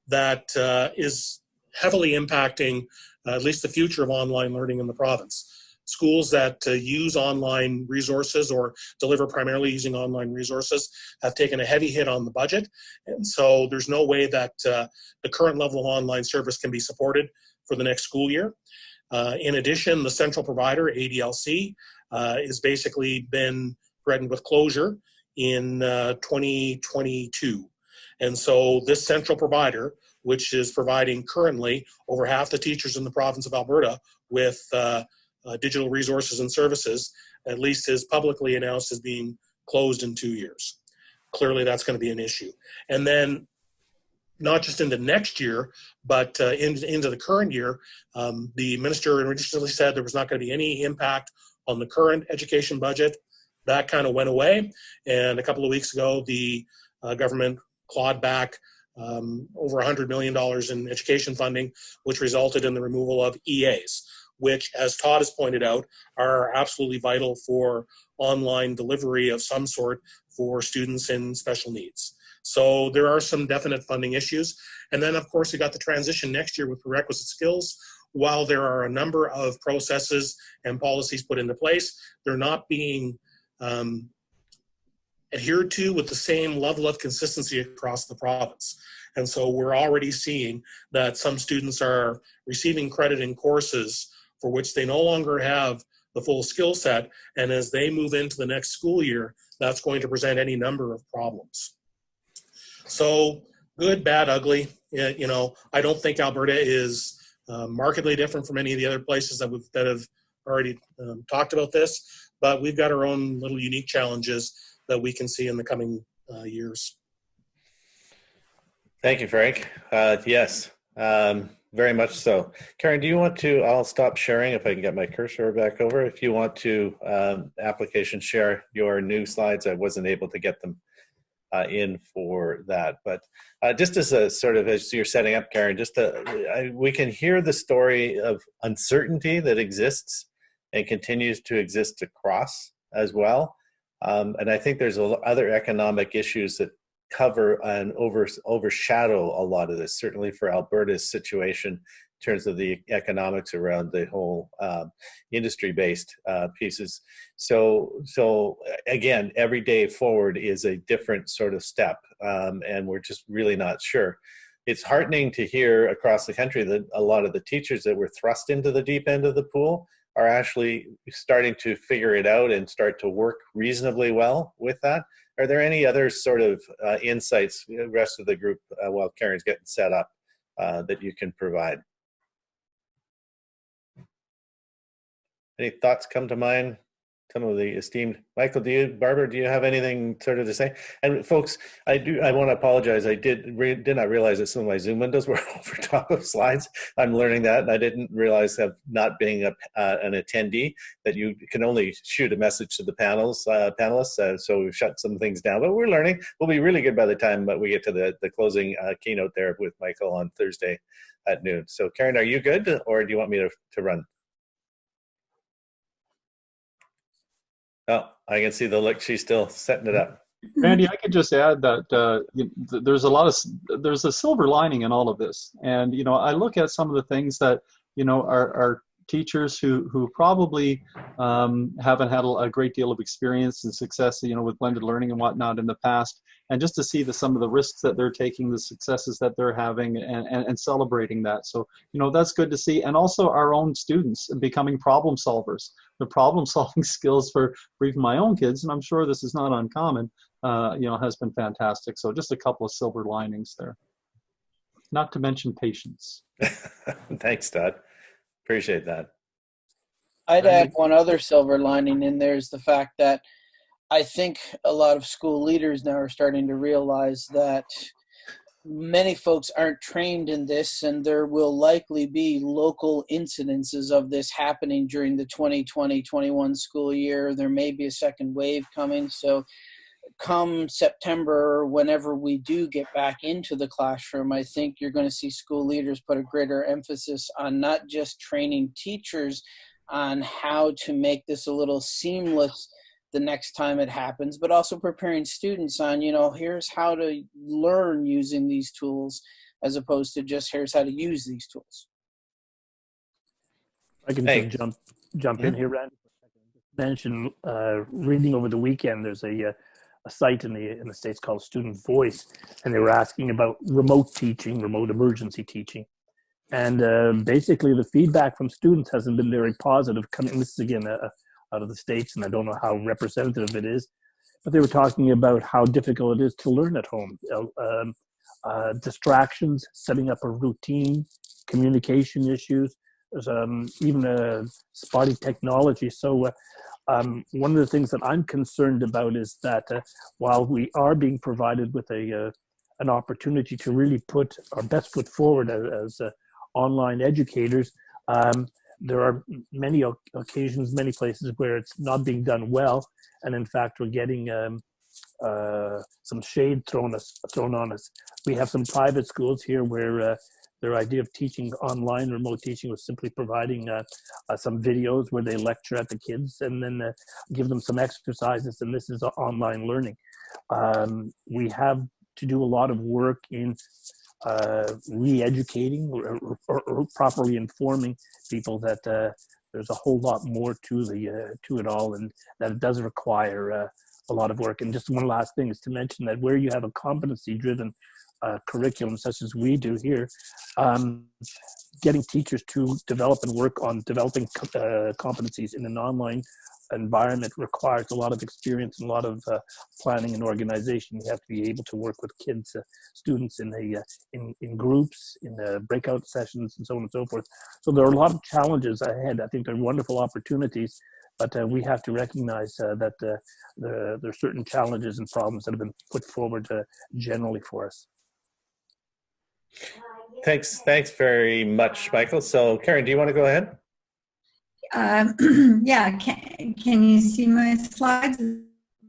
Speaker 3: that uh, is heavily impacting uh, at least the future of online learning in the province. schools that uh, use online resources or deliver primarily using online resources have taken a heavy hit on the budget. And so there's no way that uh, the current level of online service can be supported for the next school year. Uh, in addition, the central provider, ADLC, uh, has basically been threatened with closure in uh, 2022. And so this central provider, which is providing currently over half the teachers in the province of Alberta with uh, uh, digital resources and services, at least is publicly announced as being closed in two years. Clearly, that's going to be an issue. And then, not just into next year, but uh, in, into the current year, um, the minister originally said there was not going to be any impact on the current education budget. That kind of went away. And a couple of weeks ago, the uh, government clawed back um, over $100 million in education funding, which resulted in the removal of EAs, which, as Todd has pointed out, are absolutely vital for online delivery of some sort for students in special needs. So there are some definite funding issues. And then, of course, we got the transition next year with prerequisite skills. While there are a number of processes and policies put into place, they're not being um, adhered to with the same level of consistency across the province. And so we're already seeing that some students are receiving credit in courses for which they no longer have the full skill set. And as they move into the next school year, that's going to present any number of problems. So good, bad, ugly. You know, I don't think Alberta is uh, markedly different from any of the other places that, we've, that have already um, talked about this, but we've got our own little unique challenges that we can see in the coming uh, years.
Speaker 1: Thank you, Frank. Uh, yes, um, very much so. Karen, do you want to, I'll stop sharing if I can get my cursor back over. If you want to um, application share your new slides, I wasn't able to get them uh, in for that. But uh, just as a sort of, as you're setting up, Karen, just to, I, we can hear the story of uncertainty that exists and continues to exist across as well. Um, and I think there's other economic issues that cover and over, overshadow a lot of this, certainly for Alberta's situation in terms of the economics around the whole um, industry-based uh, pieces. So, so again, every day forward is a different sort of step, um, and we're just really not sure. It's heartening to hear across the country that a lot of the teachers that were thrust into the deep end of the pool are actually starting to figure it out and start to work reasonably well with that. Are there any other sort of uh, insights, the rest of the group, uh, while Karen's getting set up, uh, that you can provide? Any thoughts come to mind? Some of the esteemed Michael, do you, Barbara, do you have anything sort of to say? And folks, I do, I want to apologize. I did did not realize that some of my Zoom windows were over top of slides. I'm learning that, and I didn't realize that not being a, uh, an attendee that you can only shoot a message to the panels uh, panelists. Uh, so we've shut some things down, but we're learning. We'll be really good by the time but we get to the the closing uh, keynote there with Michael on Thursday at noon. So Karen, are you good, or do you want me to to run? Oh, I can see the look. She's still setting it up.
Speaker 5: Randy, I could just add that uh, there's a lot of there's a silver lining in all of this, and you know I look at some of the things that you know are, are teachers who who probably um, haven't had a, great deal of experience and success, you know, with blended learning and whatnot in the past, and just to see the some of the risks that they're taking, the successes that they're having, and, and, and celebrating that. So you know that's good to see, and also our own students becoming problem solvers. The problem solving skills for for even my own kids, and I'm sure this is not uncommon. Uh, you know, has been fantastic. So just a couple of silver linings there. Not to mention patience.
Speaker 1: Thanks, Todd. Appreciate that.
Speaker 7: I'd add one other silver lining in there is the fact that I think a lot of school leaders now are starting to realize that many folks aren't trained in this and there will likely be local incidences of this happening during the 2020-21 school year. There may be a second wave coming. So come September, whenever we do get back into the classroom, I think you're going to see school leaders put a greater emphasis on not just training teachers on how to make this a little seamless the next time it happens, but also preparing students on, you know, here's how to learn using these tools as opposed to just here's how to use these tools.
Speaker 6: I can
Speaker 1: Hey.
Speaker 6: just jump jump in here, Randy. for. Just Mention uh, reading over the weekend. There's a uh, a site in the in the states called Student Voice, and they were asking about remote teaching, remote emergency teaching, and uh, basically the feedback from students hasn't been very positive. Coming this is again uh, out of the states, and I don't know how representative it is, but they were talking about how difficult it is to learn at home. Uh, um, uh, distractions, setting up a routine, communication issues. Um, even a spotty technology. So uh, um, one of the things that I'm concerned about is that uh, while we are being provided with a uh, an opportunity to really put our best foot forward as, as uh, online educators, um, there are many occasions, many places where it's not being done well, and in fact, we're getting um, uh, some shade thrown us thrown on us. We have some private schools here where uh, their idea of teaching online, remote teaching, was simply providing uh, uh, some videos where they lecture at the kids and then uh, give them some exercises, and this is online learning. Um, we have to do a lot of work in uh, re-educating or, or, or properly informing people that uh, there's a whole lot more to the uh, to it all, and that it does require a lot of work. And just one last thing is to mention that where you have a competency-driven uh, curriculum, such as we do here, um, getting teachers to develop and work on developing uh, competencies in an online environment requires a lot of experience and a lot of uh, planning and organization. You have to be able to work with kids, uh, students in a uh, in in groups, in uh, breakout sessions, and so on and so forth. So there are a lot of challenges ahead. I think they're wonderful opportunities, but uh, we have to recognize uh, that there, are certain challenges and problems that have been put forward generally for us.
Speaker 1: Thanks, thanks very much, Michael. So Karen, do you want to go ahead?
Speaker 2: Um, yeah, can, can you see my slides? Does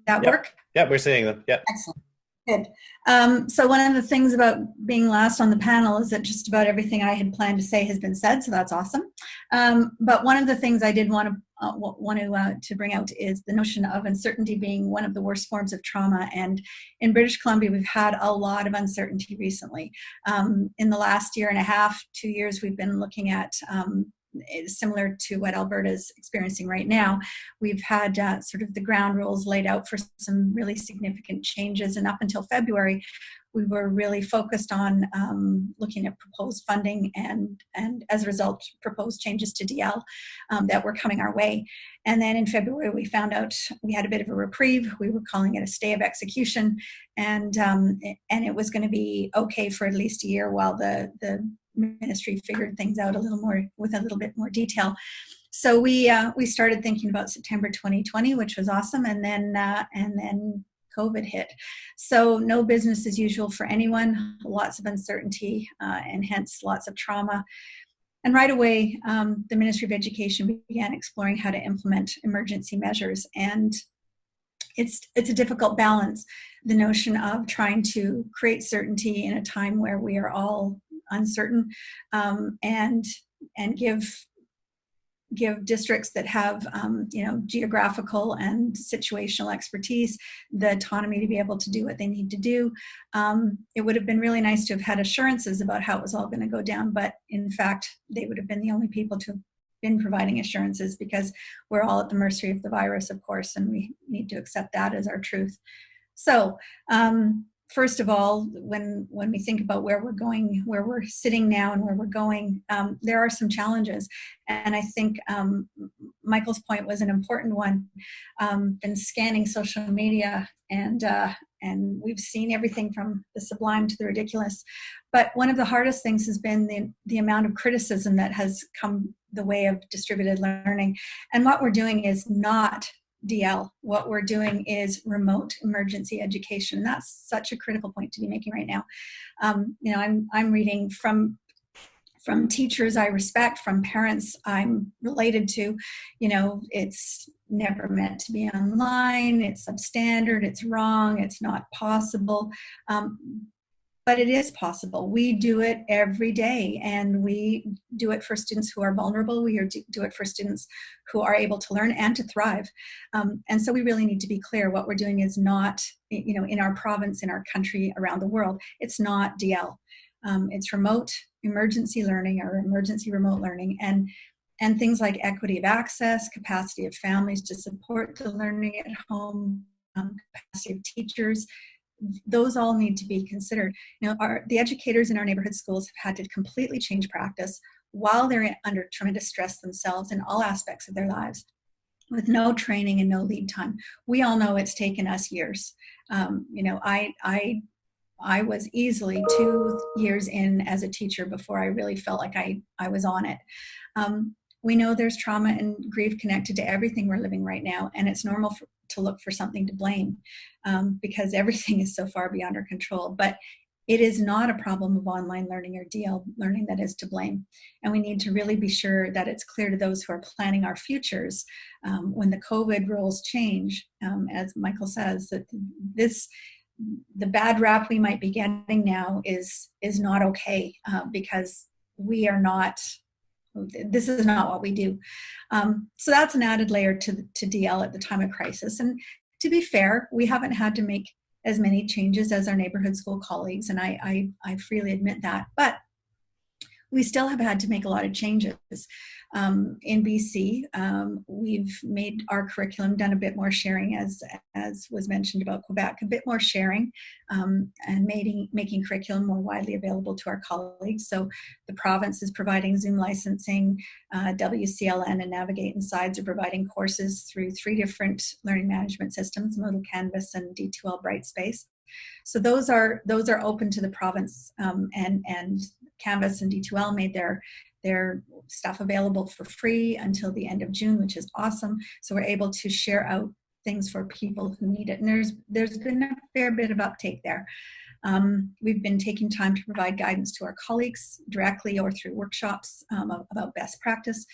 Speaker 2: that
Speaker 1: Yeah.
Speaker 2: work?
Speaker 1: Yeah, we're seeing them. Yeah.
Speaker 2: Excellent. Good. Um, so one of the things about being last on the panel is that just about everything I had planned to say has been said, so that's awesome. Um, but one of the things I did want to uh, wa- want to uh, to bring out is the notion of uncertainty being one of the worst forms of trauma. And in British Columbia, we've had a lot of uncertainty recently. Um, in the last year and a half, two years, we've been looking at um, similar to what Alberta is experiencing right now. We've had uh, sort of the ground rules laid out for some really significant changes, and up until February, we were really focused on um, looking at proposed funding and, and as a result, proposed changes to DL um, that were coming our way. And then in February, we found out we had a bit of a reprieve. We were calling it a stay of execution, and um, and it was going to be okay for at least a year while the the ministry figured things out a little more with a little bit more detail. So we uh, we started thinking about September 2020, which was awesome, and then uh, and then COVID hit. So no business as usual for anyone. Lots of uncertainty, uh, and hence lots of trauma. And right away, um, the Ministry of Education began exploring how to implement emergency measures. And it's it's a difficult balance. The notion of trying to create certainty in a time where we are all uncertain, um, and and give give districts that have um, you know geographical and situational expertise the autonomy to be able to do what they need to do. Um, it would have been really nice to have had assurances about how it was all going to go down but in fact they would have been the only people to have been providing assurances because we're all at the mercy of the virus of course and we need to accept that as our truth. So um, first of all, when when we think about where we're going, where we're sitting now, and where we're going, um, there are some challenges. And I think um, Michael's point was an important one. Um, been scanning social media, and uh, and we've seen everything from the sublime to the ridiculous. But one of the hardest things has been the the amount of criticism that has come the way of distributed learning. And what we're doing is not DL. What we're doing is remote emergency education. That's such a critical point to be making right now. Um, you know, I'm I'm reading from from teachers I respect, from parents I'm related to. You know, it's never meant to be online. It's substandard. It's wrong. It's not possible. Um, but it is possible. We do it every day, and we do it for students who are vulnerable. We do it for students who are able to learn and to thrive. Um, and so we really need to be clear what we're doing is not, you know, in our province, in our country, around the world. It's not DL. Um, it's remote emergency learning or emergency remote learning. And and things like equity of access, capacity of families to support the learning at home, um, capacity of teachers, those all need to be considered. You know, our, the educators in our neighborhood schools have had to completely change practice while they're under tremendous stress themselves in all aspects of their lives with no training and no lead time. We all know it's taken us years. Um, you know, I, I, I was easily two years in as a teacher before I really felt like I, I was on it. Um, we know there's trauma and grief connected to everything we're living right now, and it's normal for, to look for something to blame um, because everything is so far beyond our control. But it is not a problem of online learning or DL learning that is to blame. And we need to really be sure that it's clear to those who are planning our futures um, when the COVID rules change, um, as Michael says, that this the bad rap we might be getting now is is not okay uh, because we are not this is not what we do. Um, so that's an added layer to, to DL at the time of crisis. And to be fair, we haven't had to make as many changes as our neighborhood school colleagues, and I, I, I freely admit that. But we still have had to make a lot of changes. Um, in BC, um, we've made our curriculum, done a bit more sharing as, as was mentioned about Quebec, a bit more sharing um, and making, making curriculum more widely available to our colleagues. So the province is providing Zoom licensing, uh, WCLN and Navigate and SIDES are providing courses through three different learning management systems, Moodle Canvas and D2L Brightspace. So those are those are open to the province um, and and Canvas and D2L made their their stuff available for free until the end of June, which is awesome. So we're able to share out things for people who need it. And there's there's been a fair bit of uptake there. Um, we've been taking time to provide guidance to our colleagues directly or through workshops um, about best practice.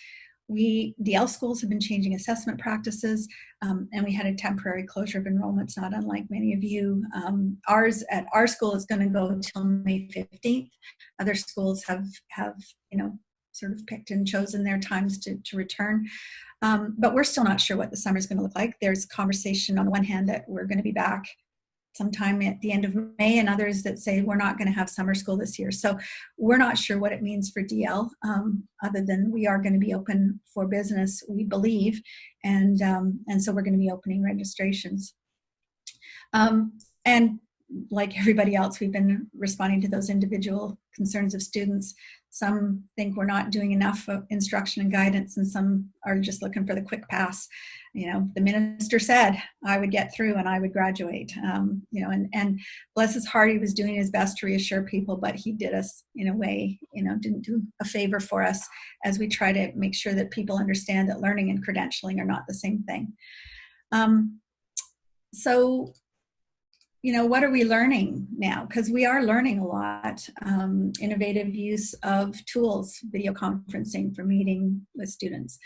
Speaker 2: We, DL schools have been changing assessment practices um, and we had a temporary closure of enrollments, not unlike many of you. Um, ours at our school is gonna go until May 15th. Other schools have, have you know, sort of picked and chosen their times to, to return. Um, but we're still not sure what the summer is gonna look like. There's conversation on the one hand that we're gonna be back sometime at the end of May and others that say we're not going to have summer school this year. So we're not sure what it means for DL um, other than we are going to be open for business, we believe. And, um, and so we're going to be opening registrations. Um, and like everybody else, we've been responding to those individual concerns of students. Some think we're not doing enough instruction and guidance and some are just looking for the quick pass. You know, the minister said I would get through and I would graduate. Um, you know, and, and bless his heart, he was doing his best to reassure people, but he did us in a way, you know, didn't do a favor for us as we try to make sure that people understand that learning and credentialing are not the same thing. Um, so you know, what are we learning now? Because we are learning a lot. Um, innovative use of tools, video conferencing for meeting with students,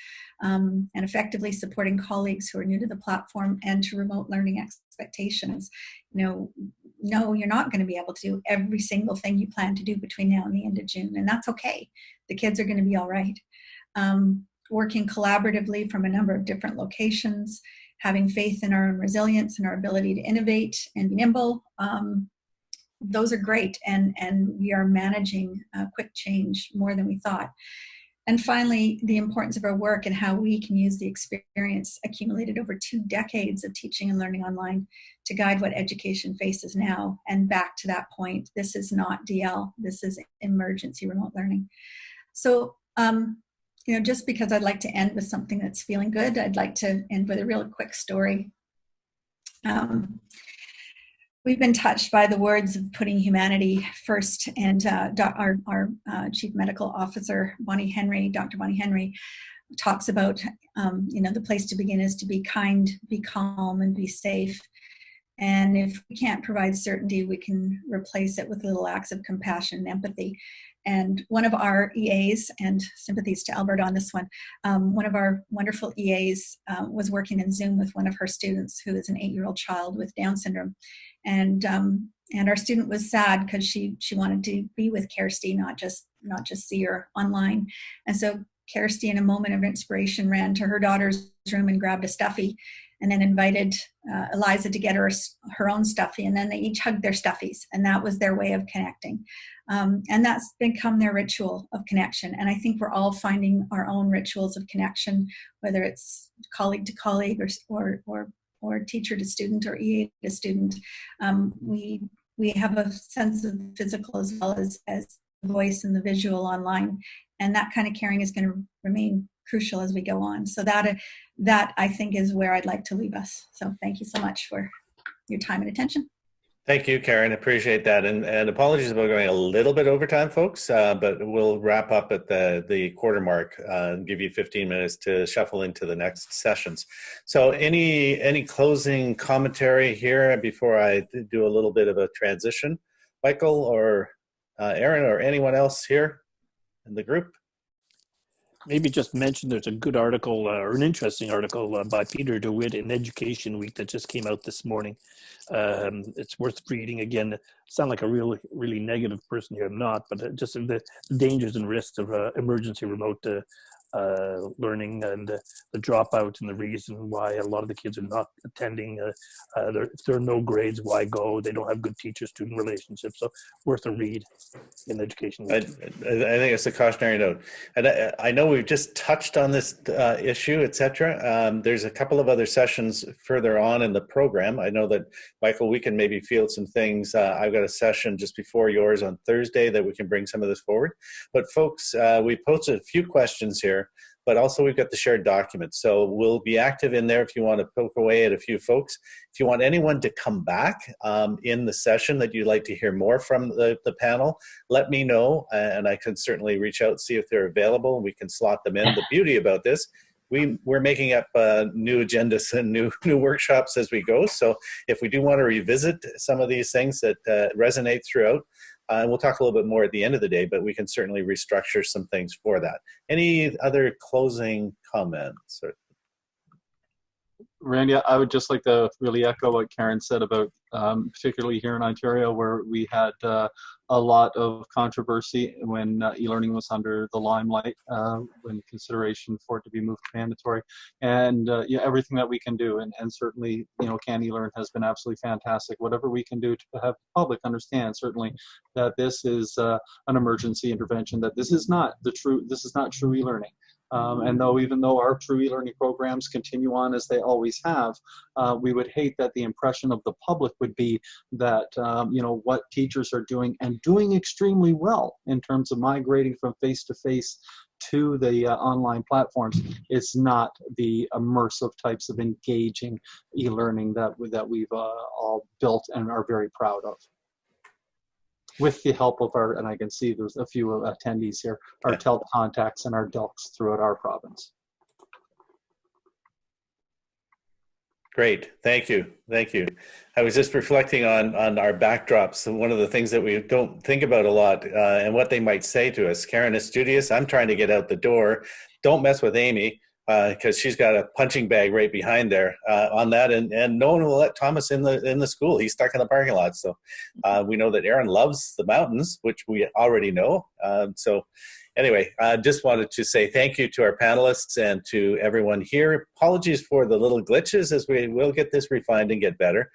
Speaker 2: um, and effectively supporting colleagues who are new to the platform and to remote learning expectations. You know, no, you're not going to be able to do every single thing you plan to do between now and the end of June, and that's okay. The kids are going to be all right. Um, working collaboratively from a number of different locations, having faith in our own resilience and our ability to innovate and be nimble. Um, those are great and, and we are managing uh, quick change more than we thought. And finally, the importance of our work and how we can use the experience accumulated over two decades of teaching and learning online to guide what education faces now. And back to that point, this is not DL, this is emergency remote learning. So um, you know, just because I'd like to end with something that's feeling good, I'd like to end with a real quick story. Um, we've been touched by the words of putting humanity first and uh, our, our uh, chief medical officer, Bonnie Henry, Dr. Bonnie Henry, talks about, um, you know, the place to begin is to be kind, be calm, and be safe. And if we can't provide certainty, we can replace it with little acts of compassion and empathy. And one of our EAs, and sympathies to Alberta on this one, um, one of our wonderful EAs uh, was working in Zoom with one of her students who is an eight-year-old child with Down syndrome. And, um, and our student was sad because she, she wanted to be with Kirsty, not just, not just see her online. And so Kirsty, in a moment of inspiration, ran to her daughter's room and grabbed a stuffy and then invited uh, Eliza to get her her own stuffy, and then they each hugged their stuffies, and that was their way of connecting. Um, and that's become their ritual of connection. And I think we're all finding our own rituals of connection, whether it's colleague to colleague or or or, or teacher to student or EA to student. Um, we we have a sense of physical as well as as voice and the visual online, and that kind of caring is going to remain crucial as we go on. So that that I think is where I'd like to leave us. So thank you so much for your time and attention.
Speaker 1: Thank you, Karen. Appreciate that. And, and apologies about going a little bit over time, folks, uh, but we'll wrap up at the, the quarter mark uh, and give you 15 minutes to shuffle into the next sessions. So any, any closing commentary here before I do a little bit of a transition? Michael or uh, Aaron or anyone else here in the group?
Speaker 6: Maybe just mention there's a good article uh, or an interesting article uh, by Peter DeWitt in Education Week that just came out this morning. Um, it's worth reading again. sound like a really, really negative person here. I'm not, but uh, just the dangers and risks of uh, emergency remote uh, learning and uh, the dropout and the reason why a lot of the kids are not attending. Uh, uh, there, if there are no grades, why go? They don't have good teacher-student relationships. So worth a read in education.
Speaker 1: I, I think it's a cautionary note. And I, I know we've just touched on this uh, issue, etc. Um, there's a couple of other sessions further on in the program. I know that, Michael, we can maybe field some things. Uh, I've got a session just before yours on Thursday that we can bring some of this forward. But folks, we posted a few questions here but also we've got the shared documents. So we'll be active in there if you want to poke away at a few folks. If you want anyone to come back um, in the session that you'd like to hear more from the, the panel, let me know and I can certainly reach out, see if they're available and we can slot them in. The beauty about this we we're making up uh, new agendas and new new workshops as we go. So if we do want to revisit some of these things that uh, resonate throughout, uh, and we'll talk a little bit more at the end of the day, but we can certainly restructure some things for that. Any other closing comments? Or
Speaker 5: Randy, I would just like to really echo what Karen said about, um, particularly here in Ontario, where we had uh, a lot of controversy when uh, e-learning was under the limelight, uh, when consideration for it to be moved to mandatory, and uh, yeah, everything that we can do, and, and certainly, you know, CANeLearn has been absolutely fantastic. Whatever we can do to have the public understand, certainly, that this is uh, an emergency intervention, that this is not the true, this is not true e-learning. Um, and though even though our true e-learning programs continue on as they always have, uh, we would hate that the impression of the public would be that um, you know what teachers are doing and doing extremely well in terms of migrating from face-to-face to the uh, online platforms is not the immersive types of engaging e-learning that that we've uh, all built and are very proud of with the help of our, and I can see there's a few attendees here, our yeah. TELT contacts and our DELCs throughout our province.
Speaker 1: Great, thank you, thank you. I was just reflecting on on our backdrops. One of the things that we don't think about a lot, uh, and what they might say to us. Karen is studious. I'm trying to get out the door. Don't mess with Amy because uh, she's got a punching bag right behind there uh, on that, and, and no one will let Thomas in the in the school. He's stuck in the parking lot. So uh, we know that Aaron loves the mountains, which we already know. Uh, so anyway, I just wanted to say thank you to our panelists and to everyone here. Apologies for the little glitches as we will get this refined and get better.